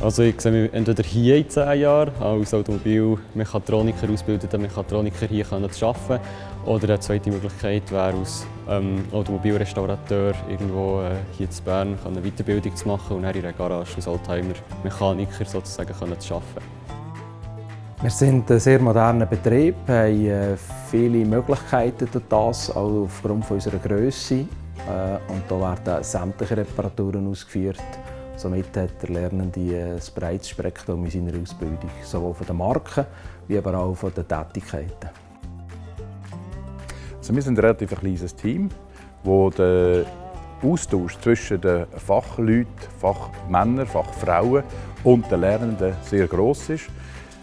Also ich sehe mich entweder hier in zehn Jahren als Automobilmechatroniker, ausgebildeter Mechatroniker hier zu arbeiten oder eine zweite Möglichkeit wäre als ähm, Automobilrestaurateur irgendwo äh, hier in Bern eine Weiterbildung zu machen und dann in einer Garage als Oldtimer-Mechaniker sozusagen zu arbeiten. Wir sind ein sehr moderner Betrieb, haben äh, viele Möglichkeiten durch das, auch aufgrund unserer Größe. Äh, und da werden sämtliche Reparaturen ausgeführt. Somit hat der Lernende ein breites Spektrum in seiner Ausbildung, sowohl von den Marken wie aber auch von den Tätigkeiten. Also wir sind ein relativ kleines Team, wo der Austausch zwischen den Fachleuten, Fachmännern, Fachfrauen und den Lernenden sehr groß ist.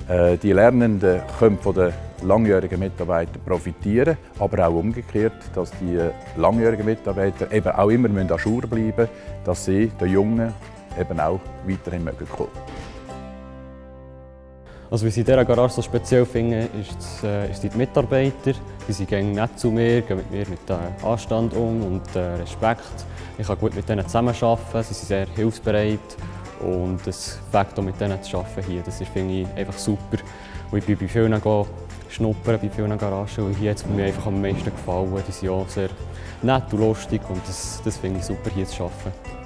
Äh, die Lernenden können von den langjährigen Mitarbeitern profitieren, aber auch umgekehrt, dass die langjährigen Mitarbeiter eben auch immer an Schur bleiben müssen, dass sie den Jungen eben auch weiterhin mögen kommen. Also, was ich in dieser Garage so speziell finde, ist, äh, ist die Mitarbeiter. Die sind nett zu mir, gehen mit mir mit äh, Anstand um und äh, Respekt. Ich kann gut mit ihnen zusammenarbeiten, sie sind sehr hilfsbereit und das Fakt, mit denen zu arbeiten hier, das finde ich einfach super. Und ich bin bei vielen schnuppern, bei vielen Garagen und hier hat es mir einfach am meisten gefallen. Die sind auch sehr nett und lustig und das, das finde ich super hier zu arbeiten.